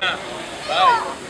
Bye.